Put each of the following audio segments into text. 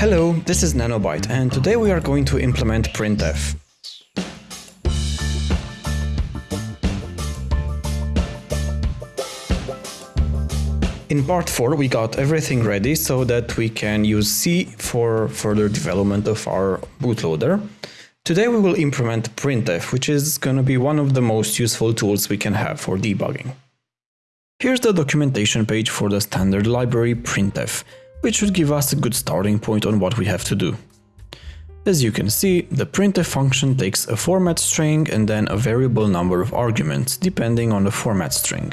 Hello, this is Nanobyte and today we are going to implement printf. In part 4 we got everything ready so that we can use C for further development of our bootloader. Today we will implement printf, which is going to be one of the most useful tools we can have for debugging. Here's the documentation page for the standard library printf, which should give us a good starting point on what we have to do. As you can see, the printf function takes a format string and then a variable number of arguments, depending on the format string.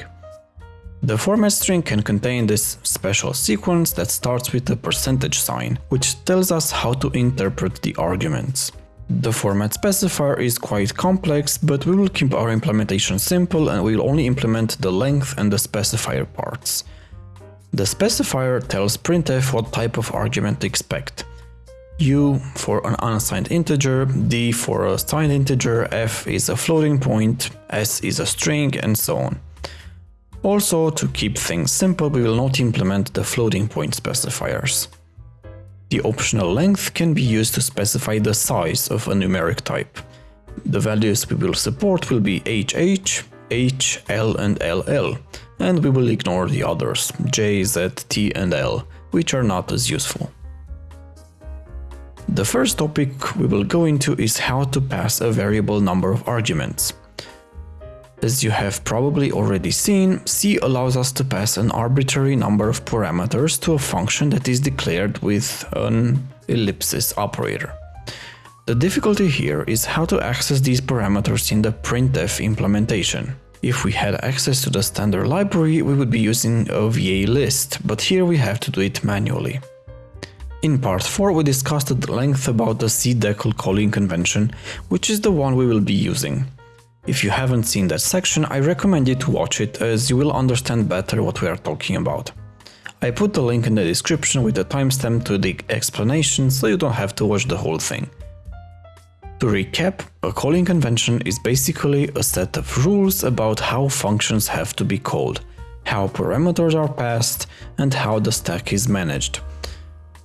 The format string can contain this special sequence that starts with a percentage sign, which tells us how to interpret the arguments. The format specifier is quite complex, but we will keep our implementation simple and we'll only implement the length and the specifier parts. The specifier tells printf what type of argument to expect. U for an unsigned integer, D for a signed integer, F is a floating point, S is a string, and so on. Also, to keep things simple, we will not implement the floating point specifiers. The optional length can be used to specify the size of a numeric type. The values we will support will be HH, H, L and LL, and we will ignore the others, J, Z, T and L, which are not as useful. The first topic we will go into is how to pass a variable number of arguments. As you have probably already seen, C allows us to pass an arbitrary number of parameters to a function that is declared with an ellipsis operator. The difficulty here is how to access these parameters in the printf implementation. If we had access to the standard library, we would be using a VA list, but here we have to do it manually. In part 4 we discussed at length about the cdecl calling convention, which is the one we will be using. If you haven't seen that section, I recommend you to watch it as you will understand better what we are talking about. I put the link in the description with a timestamp to the explanation so you don't have to watch the whole thing. To recap, a calling convention is basically a set of rules about how functions have to be called, how parameters are passed, and how the stack is managed.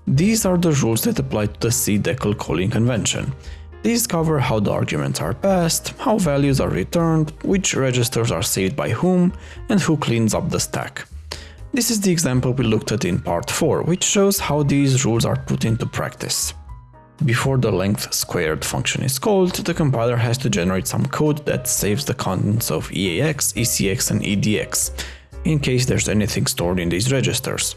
These are the rules that apply to the cdecl calling convention, these cover how the arguments are passed, how values are returned, which registers are saved by whom, and who cleans up the stack. This is the example we looked at in part 4, which shows how these rules are put into practice. Before the length squared function is called, the compiler has to generate some code that saves the contents of EAX, ECX and EDX, in case there's anything stored in these registers.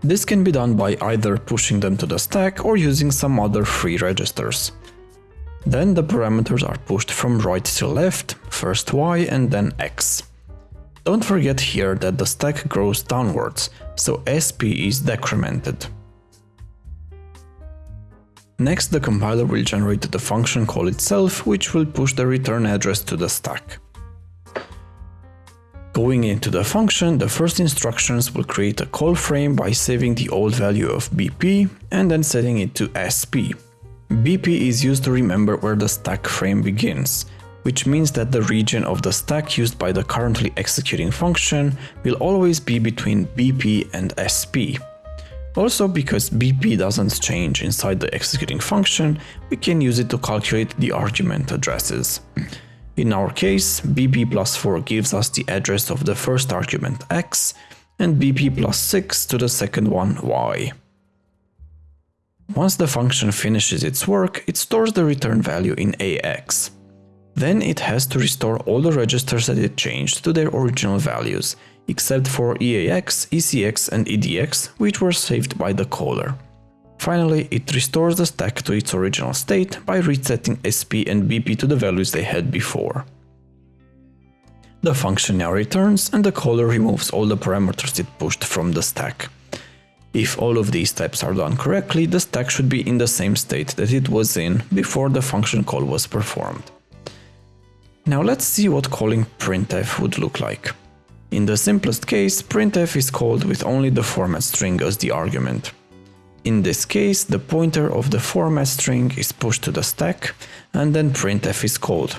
This can be done by either pushing them to the stack or using some other free registers. Then the parameters are pushed from right to left, first y and then x. Don't forget here that the stack grows downwards, so SP is decremented. Next the compiler will generate the function call itself, which will push the return address to the stack. Going into the function, the first instructions will create a call frame by saving the old value of BP and then setting it to SP. BP is used to remember where the stack frame begins, which means that the region of the stack used by the currently executing function will always be between BP and SP. Also because BP doesn't change inside the executing function, we can use it to calculate the argument addresses. In our case, BP plus 4 gives us the address of the first argument x, and BP plus 6 to the second one y. Once the function finishes its work, it stores the return value in AX. Then it has to restore all the registers that it changed to their original values, except for EAX, ECX and EDX, which were saved by the caller. Finally, it restores the stack to its original state by resetting SP and BP to the values they had before. The function now returns and the caller removes all the parameters it pushed from the stack. If all of these steps are done correctly, the stack should be in the same state that it was in before the function call was performed. Now let's see what calling printf would look like. In the simplest case, printf is called with only the format string as the argument. In this case, the pointer of the format string is pushed to the stack and then printf is called.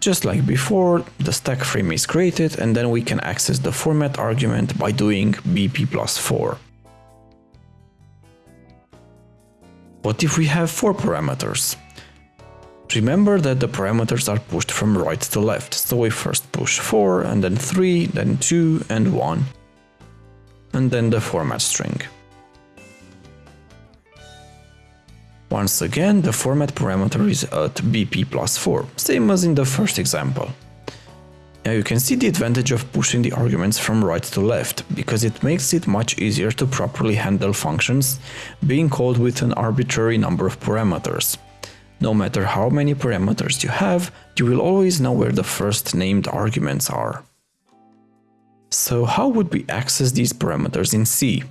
Just like before, the stack frame is created and then we can access the format argument by doing bp plus 4. What if we have four parameters? Remember that the parameters are pushed from right to left, so we first push 4, and then 3, then 2 and 1, and then the format string. Once again, the format parameter is at bp plus 4, same as in the first example. Now you can see the advantage of pushing the arguments from right to left, because it makes it much easier to properly handle functions being called with an arbitrary number of parameters. No matter how many parameters you have, you will always know where the first named arguments are. So how would we access these parameters in C?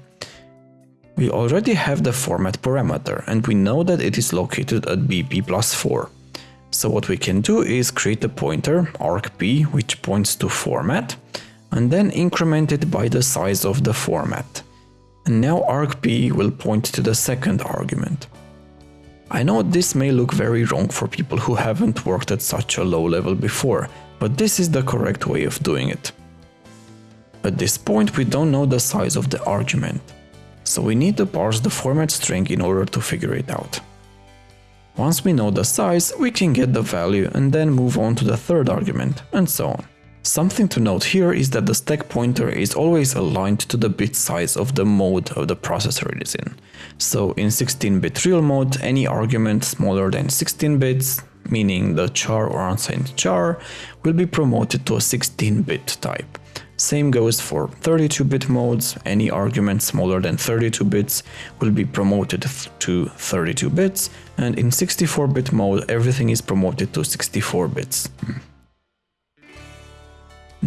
We already have the format parameter and we know that it is located at bp plus 4. So what we can do is create a pointer, argp, which points to format, and then increment it by the size of the format. And now argp will point to the second argument. I know this may look very wrong for people who haven't worked at such a low level before, but this is the correct way of doing it. At this point we don't know the size of the argument, so we need to parse the format string in order to figure it out. Once we know the size, we can get the value and then move on to the third argument, and so on. Something to note here is that the stack pointer is always aligned to the bit size of the mode of the processor it is in. So in 16-bit real mode, any argument smaller than 16 bits, meaning the char or unsigned char, will be promoted to a 16-bit type. Same goes for 32-bit modes, any argument smaller than 32 bits will be promoted to 32 bits, and in 64-bit mode everything is promoted to 64 bits. Hmm.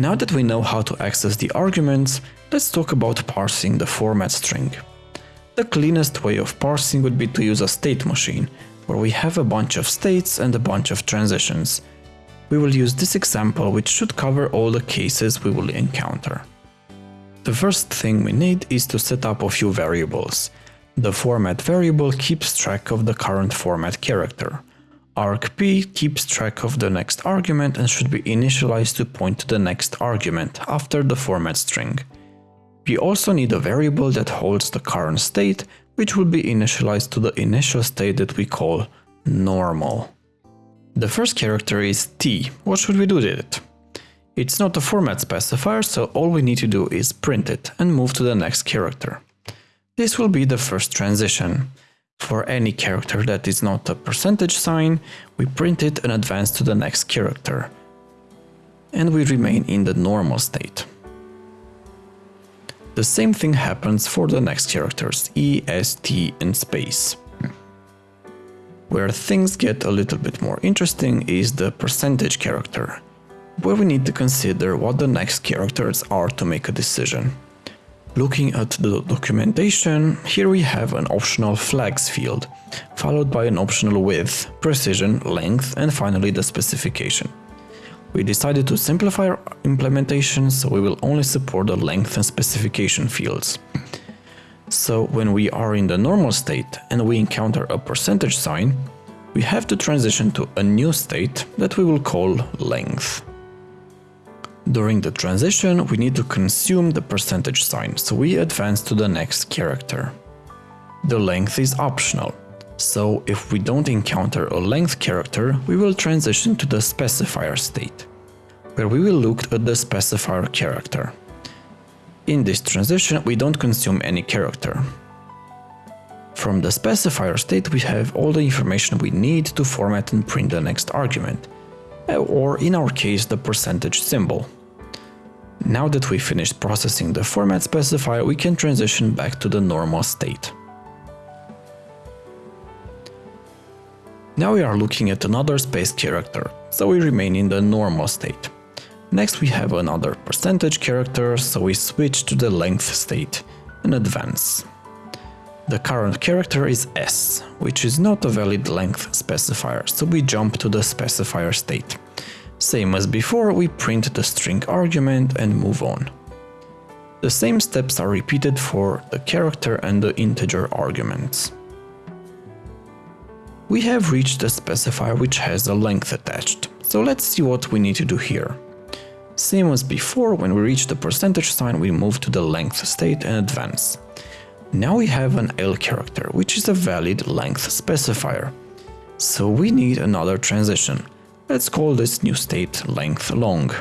Now that we know how to access the arguments, let's talk about parsing the format string. The cleanest way of parsing would be to use a state machine, where we have a bunch of states and a bunch of transitions. We will use this example which should cover all the cases we will encounter. The first thing we need is to set up a few variables. The format variable keeps track of the current format character argp keeps track of the next argument and should be initialized to point to the next argument after the format string. We also need a variable that holds the current state, which will be initialized to the initial state that we call normal. The first character is t. What should we do with it? It's not a format specifier, so all we need to do is print it and move to the next character. This will be the first transition. For any character that is not a percentage sign, we print it and advance to the next character. And we remain in the normal state. The same thing happens for the next characters, E, S, T and space. Where things get a little bit more interesting is the percentage character, where we need to consider what the next characters are to make a decision. Looking at the documentation, here we have an optional flags field, followed by an optional width, precision, length and finally the specification. We decided to simplify our implementation so we will only support the length and specification fields. So when we are in the normal state and we encounter a percentage sign, we have to transition to a new state that we will call length. During the transition, we need to consume the percentage sign, so we advance to the next character. The length is optional, so if we don't encounter a length character, we will transition to the specifier state, where we will look at the specifier character. In this transition, we don't consume any character. From the specifier state, we have all the information we need to format and print the next argument, or in our case the percentage symbol. Now that we finished processing the format specifier, we can transition back to the normal state. Now we are looking at another space character, so we remain in the normal state. Next we have another percentage character, so we switch to the length state and advance. The current character is S, which is not a valid length specifier, so we jump to the specifier state. Same as before, we print the string argument and move on. The same steps are repeated for the character and the integer arguments. We have reached a specifier which has a length attached, so let's see what we need to do here. Same as before, when we reach the percentage sign we move to the length state and advance. Now we have an L character, which is a valid length specifier. So we need another transition. Let's call this new state length long.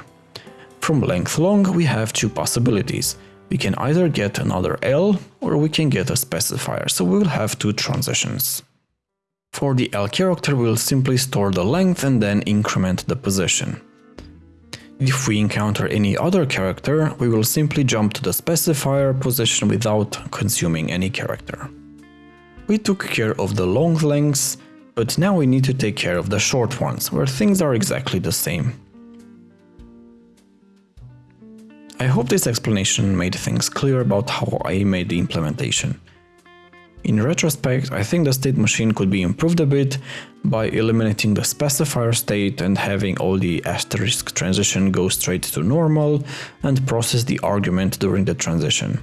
From length long we have two possibilities. We can either get another L or we can get a specifier, so we will have two transitions. For the L character we'll simply store the length and then increment the position. If we encounter any other character, we will simply jump to the specifier position without consuming any character. We took care of the long lengths, but now we need to take care of the short ones, where things are exactly the same. I hope this explanation made things clear about how I made the implementation. In retrospect, I think the state machine could be improved a bit by eliminating the specifier state and having all the asterisk transition go straight to normal and process the argument during the transition.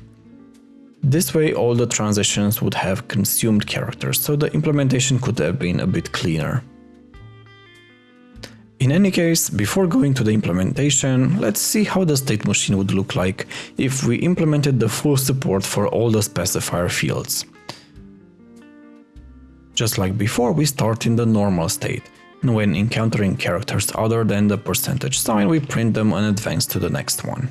This way all the transitions would have consumed characters, so the implementation could have been a bit cleaner. In any case, before going to the implementation, let's see how the state machine would look like if we implemented the full support for all the specifier fields. Just like before, we start in the normal state, and when encountering characters other than the percentage sign, we print them and advance to the next one.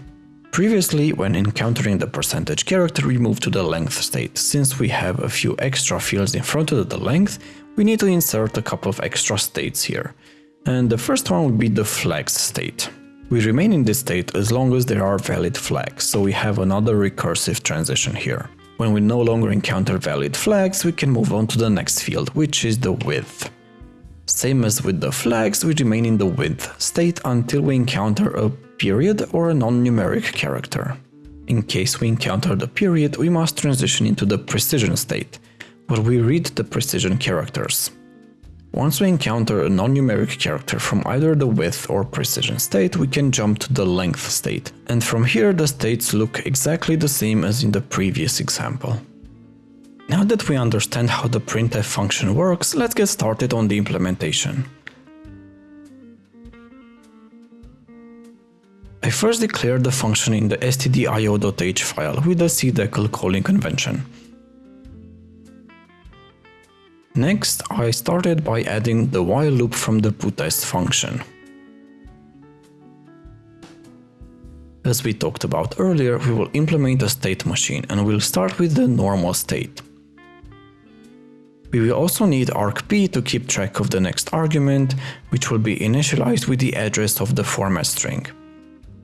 Previously, when encountering the percentage character, we move to the length state. Since we have a few extra fields in front of the length, we need to insert a couple of extra states here and the first one would be the flags state. We remain in this state as long as there are valid flags, so we have another recursive transition here. When we no longer encounter valid flags, we can move on to the next field, which is the width. Same as with the flags, we remain in the width state until we encounter a period or a non-numeric character. In case we encounter the period, we must transition into the precision state, where we read the precision characters. Once we encounter a non-numeric character from either the width or precision state, we can jump to the length state, and from here the states look exactly the same as in the previous example. Now that we understand how the printf function works, let's get started on the implementation. I first declared the function in the stdio.h file with the cdecl calling convention. Next, I started by adding the while loop from the putTest function. As we talked about earlier, we will implement a state machine and we'll start with the normal state. We will also need argp to keep track of the next argument, which will be initialized with the address of the format string.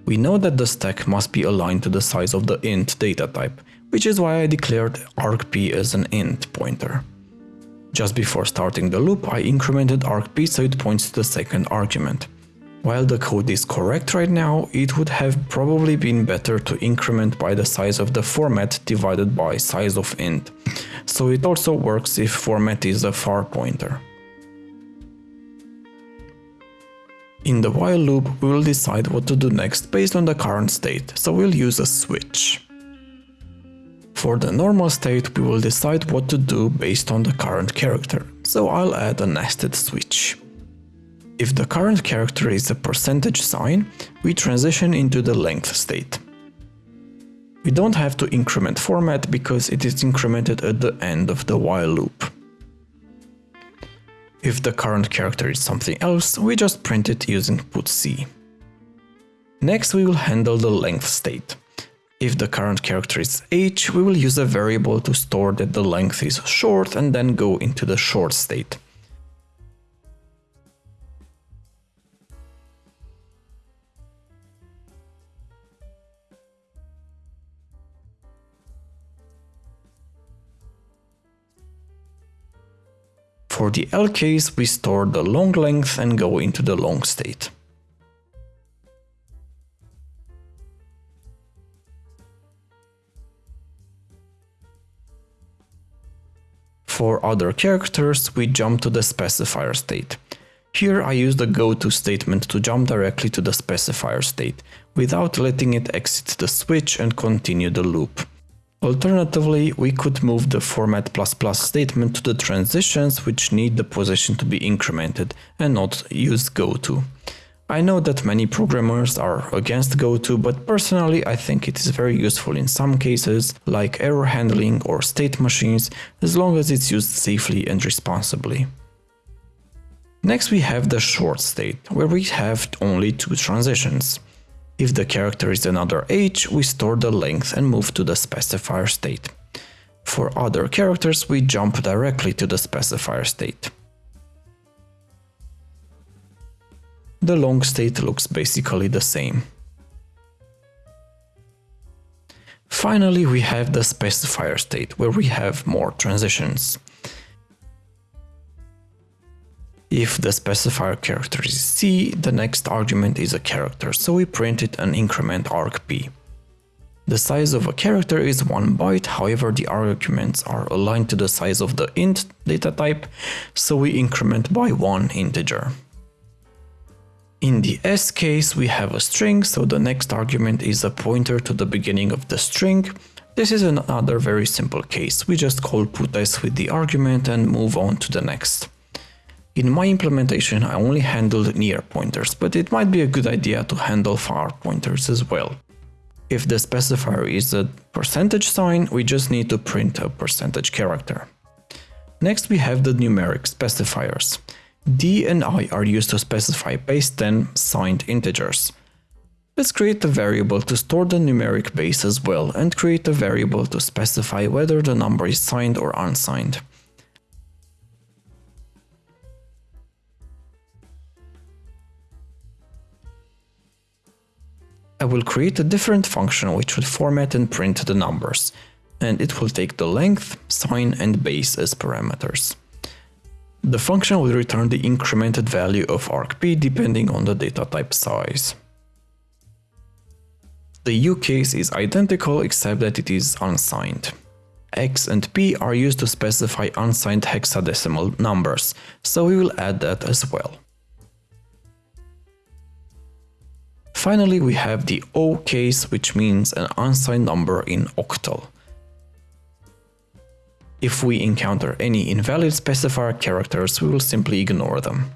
We know that the stack must be aligned to the size of the int data type, which is why I declared argp as an int pointer. Just before starting the loop, I incremented argp so it points to the second argument. While the code is correct right now, it would have probably been better to increment by the size of the format divided by size of int, so it also works if format is a far pointer. In the while loop, we will decide what to do next based on the current state, so we'll use a switch. For the normal state we will decide what to do based on the current character, so I'll add a nested switch. If the current character is a percentage sign, we transition into the length state. We don't have to increment format because it is incremented at the end of the while loop. If the current character is something else, we just print it using putc. Next we will handle the length state. If the current character is h, we will use a variable to store that the length is short and then go into the short state. For the L case, we store the long length and go into the long state. For other characters, we jump to the specifier state. Here I use the goto statement to jump directly to the specifier state, without letting it exit the switch and continue the loop. Alternatively, we could move the format++ statement to the transitions which need the position to be incremented and not use goto. I know that many programmers are against GoTo, but personally I think it is very useful in some cases, like error handling or state machines, as long as it's used safely and responsibly. Next we have the short state, where we have only two transitions. If the character is another age, we store the length and move to the specifier state. For other characters, we jump directly to the specifier state. the long state looks basically the same. Finally, we have the specifier state, where we have more transitions. If the specifier character is C, the next argument is a character, so we print it and increment argp. The size of a character is 1 byte, however the arguments are aligned to the size of the int data type, so we increment by 1 integer. In the S case, we have a string, so the next argument is a pointer to the beginning of the string. This is another very simple case. We just call putS with the argument and move on to the next. In my implementation, I only handled near pointers, but it might be a good idea to handle far pointers as well. If the specifier is a percentage sign, we just need to print a percentage character. Next we have the numeric specifiers. D and I are used to specify base 10 signed integers. Let's create a variable to store the numeric base as well and create a variable to specify whether the number is signed or unsigned. I will create a different function which will format and print the numbers, and it will take the length, sign and base as parameters. The function will return the incremented value of argp depending on the data type size. The U case is identical except that it is unsigned. X and P are used to specify unsigned hexadecimal numbers, so we will add that as well. Finally, we have the O case, which means an unsigned number in octal. If we encounter any invalid specifier characters, we will simply ignore them.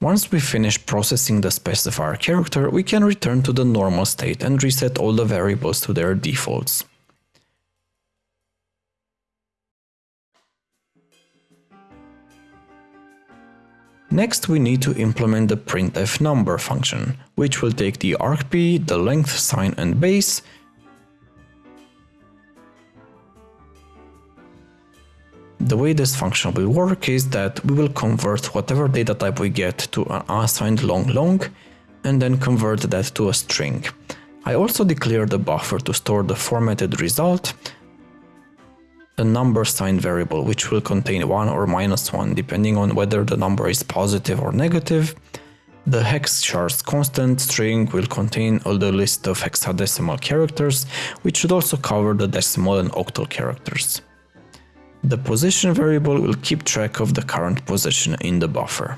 Once we finish processing the specifier character, we can return to the normal state and reset all the variables to their defaults. Next we need to implement the printf number function, which will take the argp, the length, sign and base, The way this function will work is that we will convert whatever data type we get to an unsigned long long and then convert that to a string. I also declare the buffer to store the formatted result, a number signed variable which will contain 1 or minus 1 depending on whether the number is positive or negative. The hex chars constant string will contain all the list of hexadecimal characters, which should also cover the decimal and octal characters. The position variable will keep track of the current position in the buffer.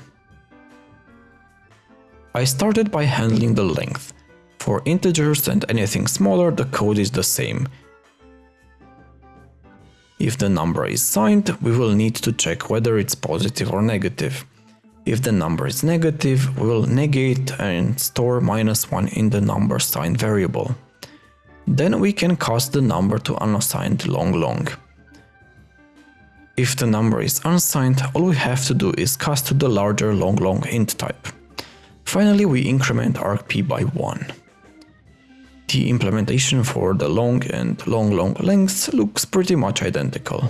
I started by handling the length. For integers and anything smaller, the code is the same. If the number is signed, we will need to check whether it's positive or negative. If the number is negative, we will negate and store minus 1 in the number signed variable. Then we can cast the number to unassigned long long. If the number is unsigned, all we have to do is cast to the larger long long int type. Finally, we increment argp by 1. The implementation for the long and long long lengths looks pretty much identical.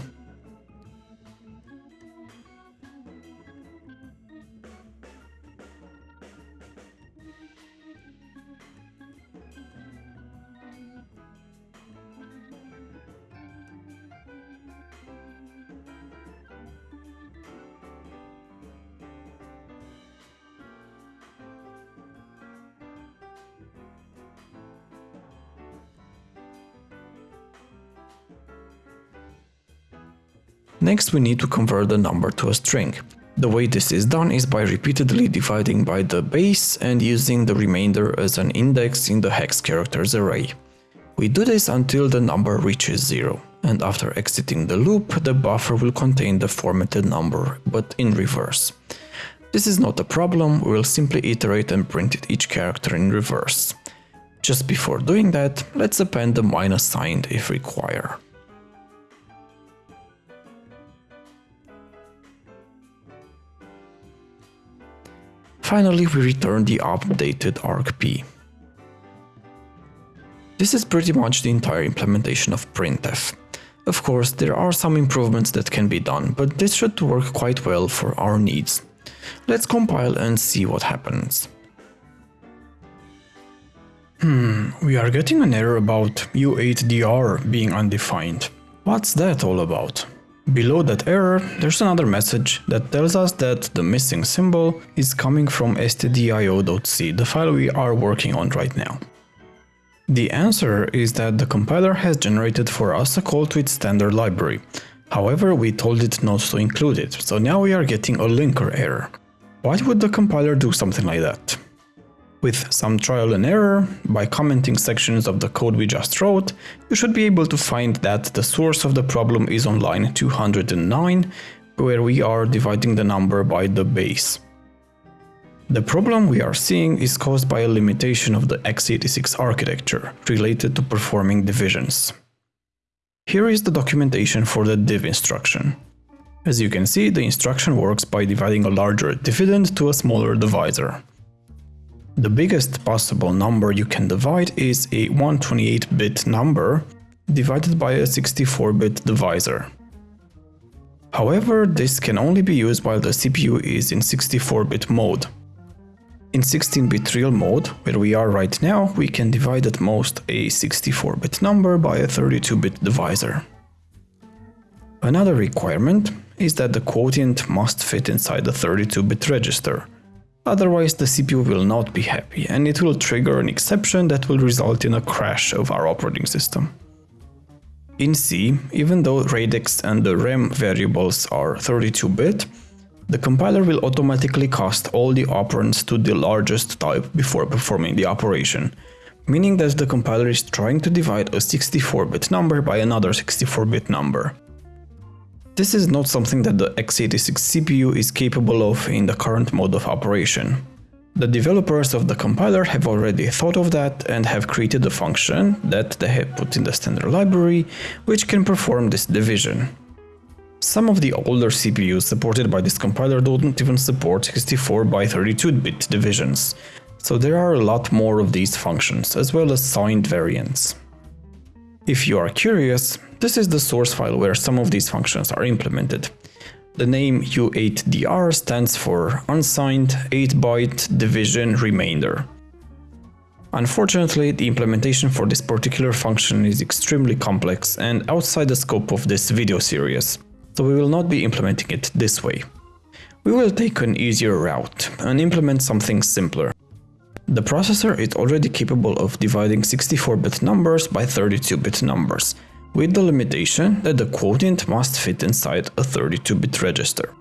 Next we need to convert the number to a string. The way this is done is by repeatedly dividing by the base and using the remainder as an index in the hex characters array. We do this until the number reaches 0, and after exiting the loop, the buffer will contain the formatted number, but in reverse. This is not a problem, we will simply iterate and print each character in reverse. Just before doing that, let's append the minus sign if required. Finally, we return the updated argp. This is pretty much the entire implementation of printf. Of course, there are some improvements that can be done, but this should work quite well for our needs. Let's compile and see what happens. Hmm, we are getting an error about U8DR being undefined. What's that all about? Below that error, there's another message that tells us that the missing symbol is coming from stdio.c, the file we are working on right now. The answer is that the compiler has generated for us a call to its standard library. However, we told it not to include it, so now we are getting a linker error. Why would the compiler do something like that? With some trial and error, by commenting sections of the code we just wrote, you should be able to find that the source of the problem is on line 209, where we are dividing the number by the base. The problem we are seeing is caused by a limitation of the x86 architecture related to performing divisions. Here is the documentation for the div instruction. As you can see, the instruction works by dividing a larger dividend to a smaller divisor. The biggest possible number you can divide is a 128-bit number divided by a 64-bit divisor. However, this can only be used while the CPU is in 64-bit mode. In 16-bit real mode, where we are right now, we can divide at most a 64-bit number by a 32-bit divisor. Another requirement is that the quotient must fit inside the 32-bit register, Otherwise the CPU will not be happy and it will trigger an exception that will result in a crash of our operating system. In C, even though radix and the rem variables are 32-bit, the compiler will automatically cast all the operands to the largest type before performing the operation, meaning that the compiler is trying to divide a 64-bit number by another 64-bit number. This is not something that the x86 CPU is capable of in the current mode of operation. The developers of the compiler have already thought of that and have created a function that they have put in the standard library which can perform this division. Some of the older CPUs supported by this compiler don't even support 64 by 32-bit divisions, so there are a lot more of these functions, as well as signed variants. If you are curious, this is the source file where some of these functions are implemented. The name U8DR stands for Unsigned 8-Byte Division Remainder. Unfortunately, the implementation for this particular function is extremely complex and outside the scope of this video series, so we will not be implementing it this way. We will take an easier route and implement something simpler. The processor is already capable of dividing 64-bit numbers by 32-bit numbers, with the limitation that the quotient must fit inside a 32-bit register.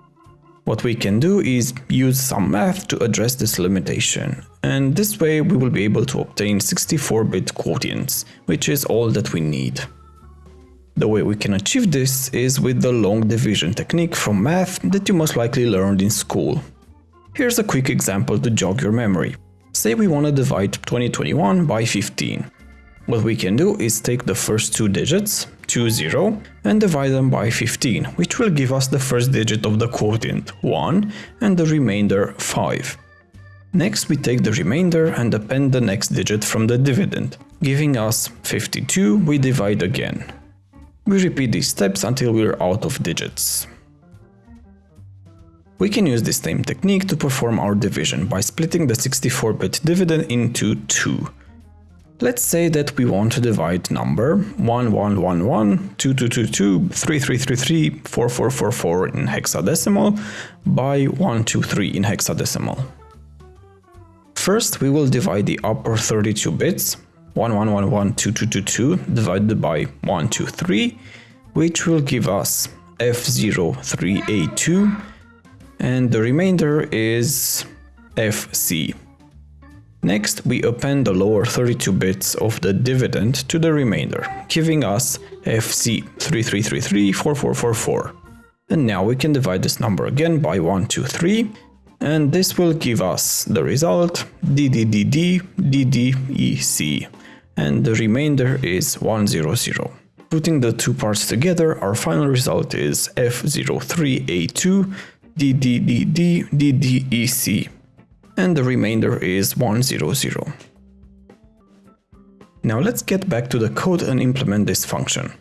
What we can do is use some math to address this limitation, and this way we will be able to obtain 64-bit quotients, which is all that we need. The way we can achieve this is with the long division technique from math that you most likely learned in school. Here's a quick example to jog your memory. Say we want to divide 2021 by 15. What we can do is take the first two digits, 2, 0, and divide them by 15, which will give us the first digit of the quotient, 1, and the remainder, 5. Next we take the remainder and append the next digit from the dividend, giving us 52, we divide again. We repeat these steps until we're out of digits. We can use this same technique to perform our division by splitting the 64-bit dividend into 2. Let's say that we want to divide number 1111, 2222, 3333, 4444 in hexadecimal by 123 in hexadecimal. First, we will divide the upper 32 bits, 11112222 divided by 123, which will give us F03A2 and the remainder is FC. Next, we append the lower 32 bits of the dividend to the remainder, giving us FC33334444. And now we can divide this number again by 123, and this will give us the result DDDD DDEC and the remainder is 100. Putting the two parts together, our final result is F03A2 DDDD DDEC and the remainder is 100. Now let's get back to the code and implement this function.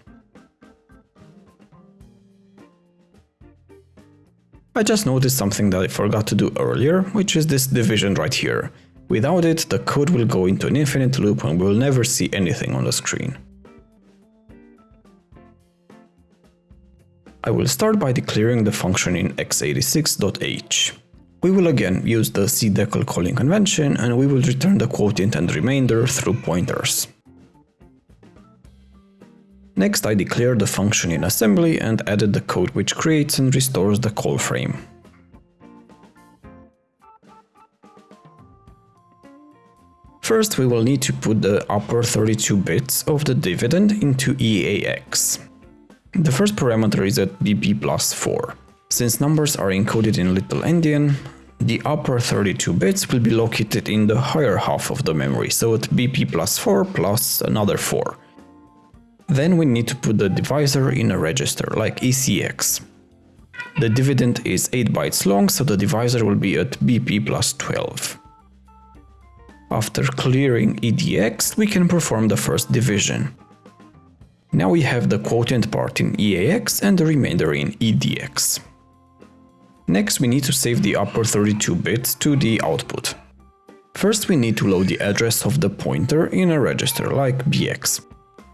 I just noticed something that I forgot to do earlier, which is this division right here. Without it, the code will go into an infinite loop and we'll never see anything on the screen. I will start by declaring the function in x86.h. We will again use the cdecl calling convention and we will return the quotient and remainder through pointers. Next I declared the function in assembly and added the code which creates and restores the call frame. First we will need to put the upper 32 bits of the dividend into EAX. The first parameter is at BP plus 4. Since numbers are encoded in little endian, the upper 32 bits will be located in the higher half of the memory, so at BP plus 4 plus another 4. Then we need to put the divisor in a register, like ECX. The dividend is 8 bytes long, so the divisor will be at BP plus 12. After clearing EDX, we can perform the first division. Now we have the quotient part in EAX and the remainder in EDX. Next we need to save the upper 32 bits to the output. First we need to load the address of the pointer in a register like BX.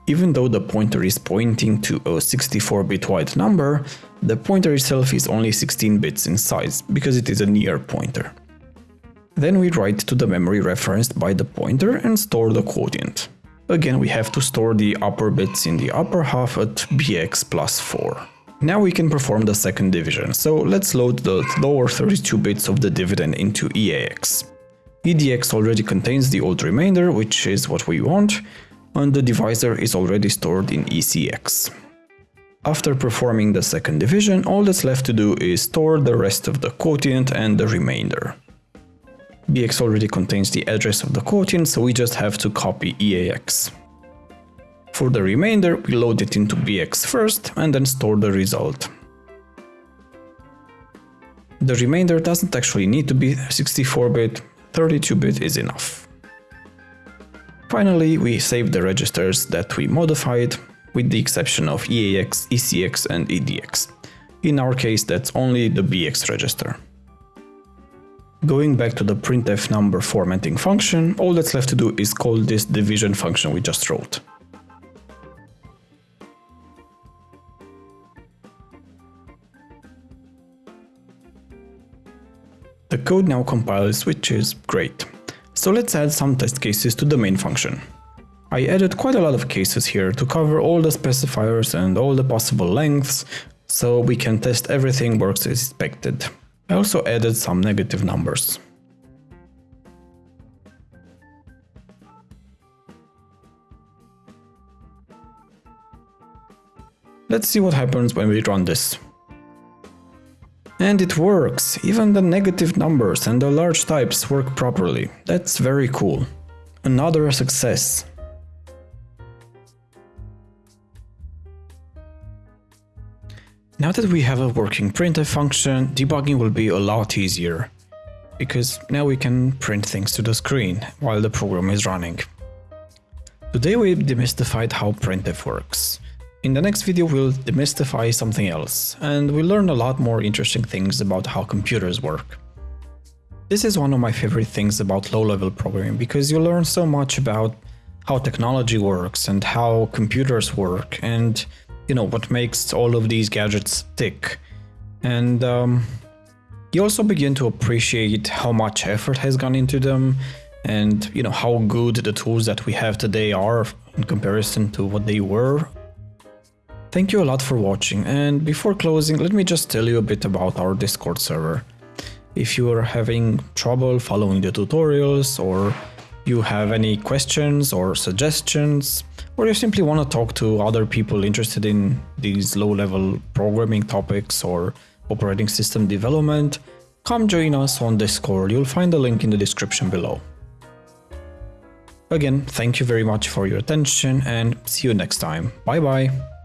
Even though the pointer is pointing to a 64-bit wide number, the pointer itself is only 16 bits in size, because it is a near pointer. Then we write to the memory referenced by the pointer and store the quotient. Again, we have to store the upper bits in the upper half at bx plus 4. Now we can perform the second division, so let's load the lower 32 bits of the dividend into EAX. EDX already contains the old remainder, which is what we want, and the divisor is already stored in ECX. After performing the second division, all that's left to do is store the rest of the quotient and the remainder. BX already contains the address of the quotient, so we just have to copy EAX. For the remainder, we load it into BX first and then store the result. The remainder doesn't actually need to be 64-bit, 32-bit is enough. Finally, we save the registers that we modified, with the exception of EAX, ECX and EDX. In our case, that's only the BX register. Going back to the printf number formatting function, all that's left to do is call this division function we just wrote. The code now compiles, which is great. So let's add some test cases to the main function. I added quite a lot of cases here to cover all the specifiers and all the possible lengths, so we can test everything works as expected. I also added some negative numbers. Let's see what happens when we run this. And it works! Even the negative numbers and the large types work properly. That's very cool. Another success. Now that we have a working printf function, debugging will be a lot easier. Because now we can print things to the screen while the program is running. Today we demystified how printf works. In the next video we'll demystify something else, and we'll learn a lot more interesting things about how computers work. This is one of my favorite things about low-level programming, because you learn so much about how technology works and how computers work and you know what makes all of these gadgets tick. And um, you also begin to appreciate how much effort has gone into them and you know how good the tools that we have today are in comparison to what they were Thank you a lot for watching and before closing let me just tell you a bit about our Discord server. If you are having trouble following the tutorials or you have any questions or suggestions or you simply want to talk to other people interested in these low-level programming topics or operating system development, come join us on Discord, you'll find the link in the description below. Again, thank you very much for your attention and see you next time. Bye bye.